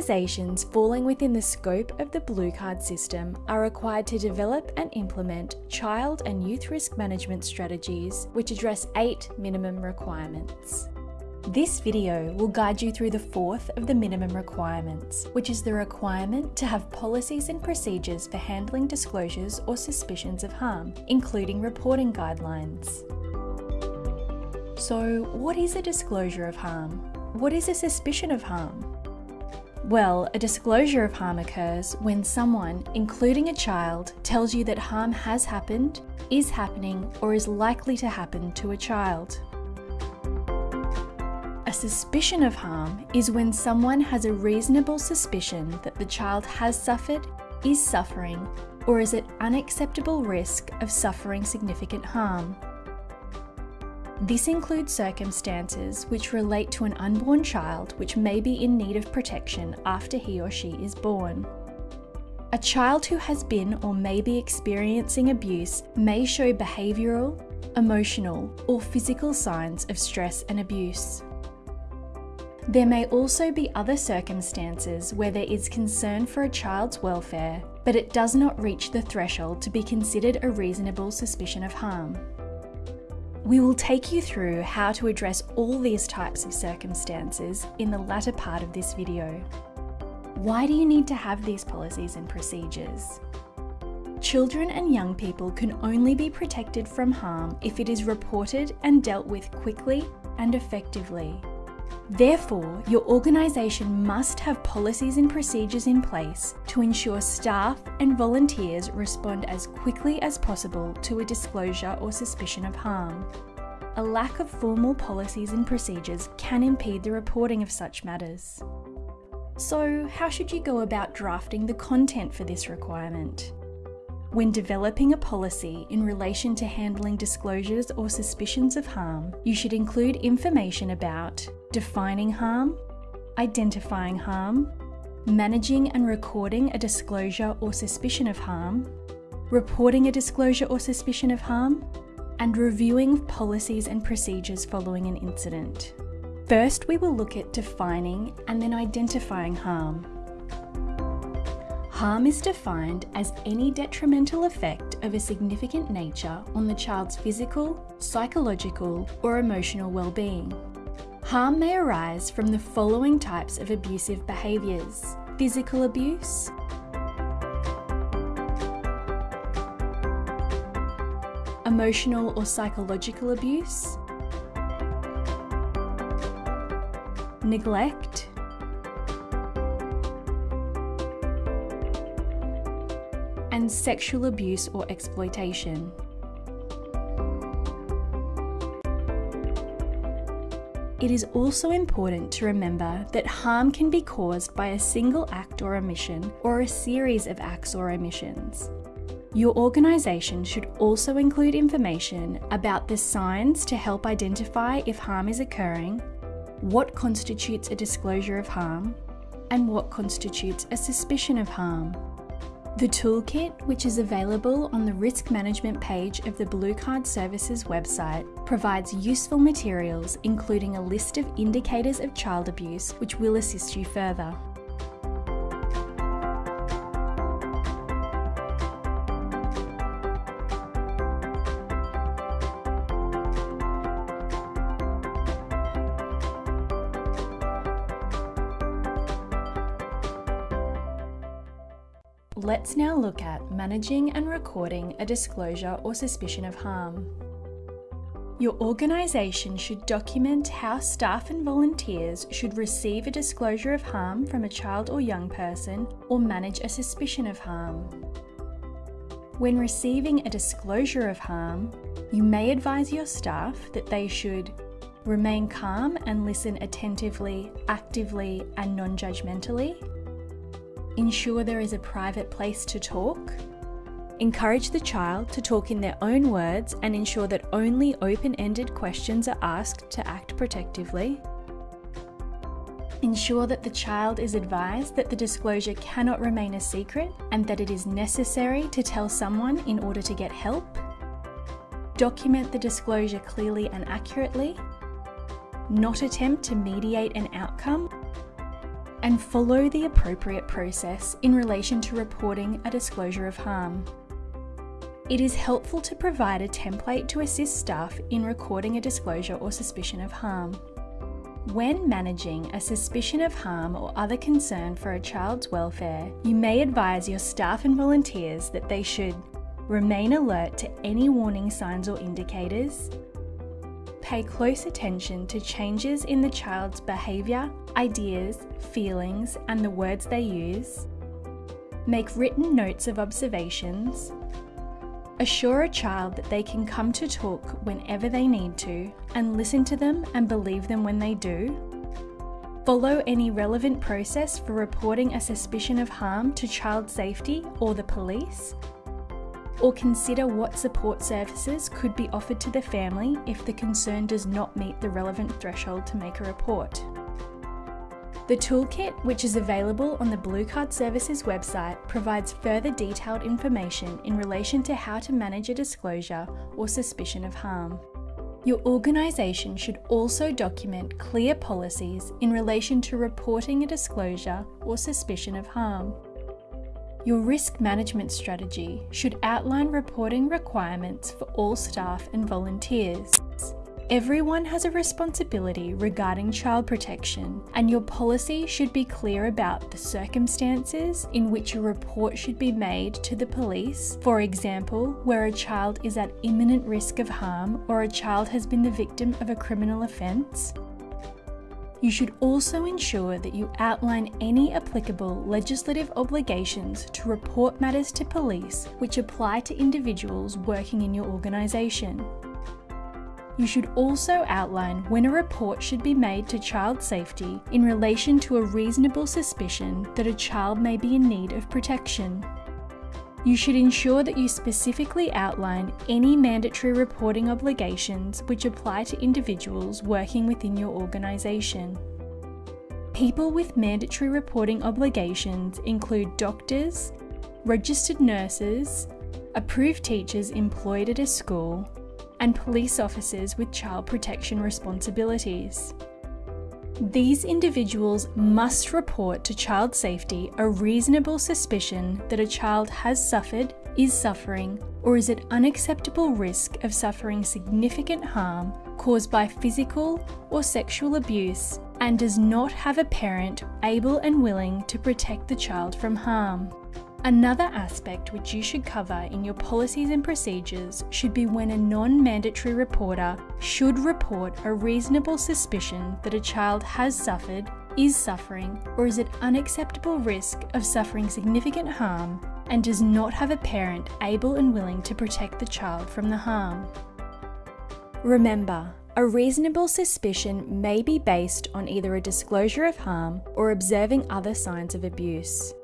Organisations falling within the scope of the Blue Card system are required to develop and implement child and youth risk management strategies which address eight minimum requirements. This video will guide you through the fourth of the minimum requirements, which is the requirement to have policies and procedures for handling disclosures or suspicions of harm, including reporting guidelines. So, what is a disclosure of harm? What is a suspicion of harm? Well, a disclosure of harm occurs when someone, including a child, tells you that harm has happened, is happening, or is likely to happen to a child. A suspicion of harm is when someone has a reasonable suspicion that the child has suffered, is suffering, or is at unacceptable risk of suffering significant harm. This includes circumstances which relate to an unborn child which may be in need of protection after he or she is born. A child who has been or may be experiencing abuse may show behavioural, emotional, or physical signs of stress and abuse. There may also be other circumstances where there is concern for a child's welfare, but it does not reach the threshold to be considered a reasonable suspicion of harm. We will take you through how to address all these types of circumstances in the latter part of this video. Why do you need to have these policies and procedures? Children and young people can only be protected from harm if it is reported and dealt with quickly and effectively. Therefore, your organisation must have policies and procedures in place to ensure staff and volunteers respond as quickly as possible to a disclosure or suspicion of harm. A lack of formal policies and procedures can impede the reporting of such matters. So, how should you go about drafting the content for this requirement? When developing a policy in relation to handling disclosures or suspicions of harm, you should include information about defining harm, identifying harm, managing and recording a disclosure or suspicion of harm, reporting a disclosure or suspicion of harm, and reviewing policies and procedures following an incident. First, we will look at defining and then identifying harm. Harm is defined as any detrimental effect of a significant nature on the child's physical, psychological, or emotional well-being. Harm may arise from the following types of abusive behaviours physical abuse, emotional or psychological abuse, neglect, sexual abuse or exploitation. It is also important to remember that harm can be caused by a single act or omission or a series of acts or omissions. Your organisation should also include information about the signs to help identify if harm is occurring, what constitutes a disclosure of harm, and what constitutes a suspicion of harm. The toolkit, which is available on the risk management page of the Blue Card Services website, provides useful materials including a list of indicators of child abuse which will assist you further. Let's now look at managing and recording a disclosure or suspicion of harm. Your organisation should document how staff and volunteers should receive a disclosure of harm from a child or young person or manage a suspicion of harm. When receiving a disclosure of harm, you may advise your staff that they should remain calm and listen attentively, actively, and non judgmentally Ensure there is a private place to talk. Encourage the child to talk in their own words and ensure that only open ended questions are asked to act protectively. Ensure that the child is advised that the disclosure cannot remain a secret and that it is necessary to tell someone in order to get help. Document the disclosure clearly and accurately. Not attempt to mediate an outcome and follow the appropriate process in relation to reporting a disclosure of harm. It is helpful to provide a template to assist staff in recording a disclosure or suspicion of harm. When managing a suspicion of harm or other concern for a child's welfare, you may advise your staff and volunteers that they should remain alert to any warning signs or indicators, pay close attention to changes in the child's behaviour, ideas, feelings, and the words they use, make written notes of observations, Assure a child that they can come to talk whenever they need to and listen to them and believe them when they do. Follow any relevant process for reporting a suspicion of harm to child safety or the police. Or consider what support services could be offered to the family if the concern does not meet the relevant threshold to make a report. The toolkit, which is available on the Blue Card Services website, provides further detailed information in relation to how to manage a disclosure or suspicion of harm. Your organisation should also document clear policies in relation to reporting a disclosure or suspicion of harm. Your risk management strategy should outline reporting requirements for all staff and volunteers. Everyone has a responsibility regarding child protection, and your policy should be clear about the circumstances in which a report should be made to the police, for example, where a child is at imminent risk of harm or a child has been the victim of a criminal offence. You should also ensure that you outline any applicable legislative obligations to report matters to police which apply to individuals working in your organisation. You should also outline when a report should be made to child safety in relation to a reasonable suspicion that a child may be in need of protection. You should ensure that you specifically outline any mandatory reporting obligations which apply to individuals working within your organisation. People with mandatory reporting obligations include doctors, registered nurses, approved teachers employed at a school, and police officers with child protection responsibilities. These individuals must report to child safety a reasonable suspicion that a child has suffered, is suffering, or is at unacceptable risk of suffering significant harm caused by physical or sexual abuse and does not have a parent able and willing to protect the child from harm. Another aspect which you should cover in your policies and procedures should be when a non mandatory reporter should report a reasonable suspicion that a child has suffered, is suffering, or is at unacceptable risk of suffering significant harm and does not have a parent able and willing to protect the child from the harm. Remember, a reasonable suspicion may be based on either a disclosure of harm or observing other signs of abuse.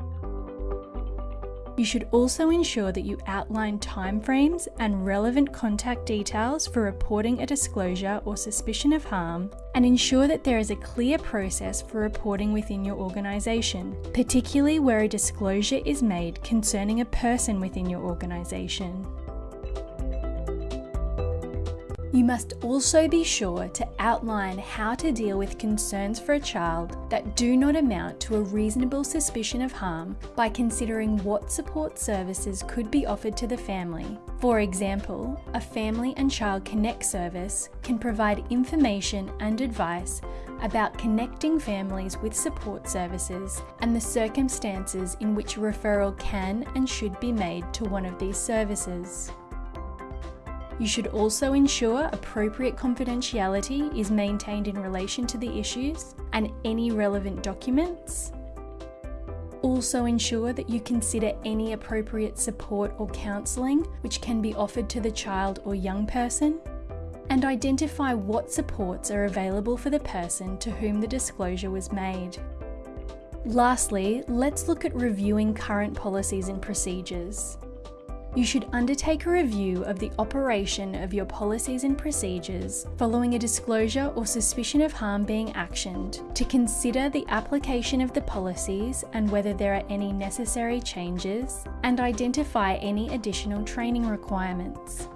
You should also ensure that you outline timeframes and relevant contact details for reporting a disclosure or suspicion of harm, and ensure that there is a clear process for reporting within your organisation, particularly where a disclosure is made concerning a person within your organisation. You must also be sure to outline how to deal with concerns for a child that do not amount to a reasonable suspicion of harm by considering what support services could be offered to the family. For example, a Family and Child Connect service can provide information and advice about connecting families with support services and the circumstances in which a referral can and should be made to one of these services. You should also ensure appropriate confidentiality is maintained in relation to the issues and any relevant documents. Also ensure that you consider any appropriate support or counselling which can be offered to the child or young person and identify what supports are available for the person to whom the disclosure was made. Lastly, let's look at reviewing current policies and procedures you should undertake a review of the operation of your policies and procedures following a disclosure or suspicion of harm being actioned to consider the application of the policies and whether there are any necessary changes and identify any additional training requirements.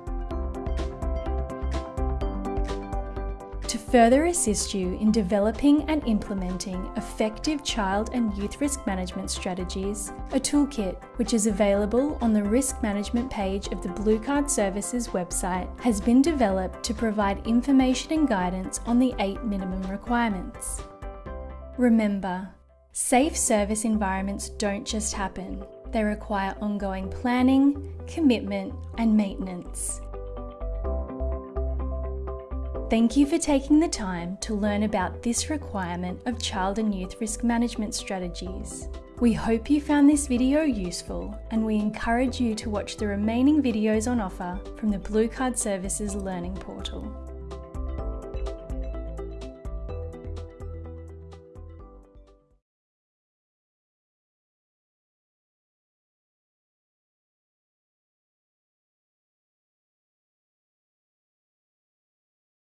To further assist you in developing and implementing effective child and youth risk management strategies, a toolkit, which is available on the risk management page of the Blue Card Services website, has been developed to provide information and guidance on the eight minimum requirements. Remember, safe service environments don't just happen. They require ongoing planning, commitment, and maintenance. Thank you for taking the time to learn about this requirement of child and youth risk management strategies. We hope you found this video useful and we encourage you to watch the remaining videos on offer from the Blue Card Services Learning Portal.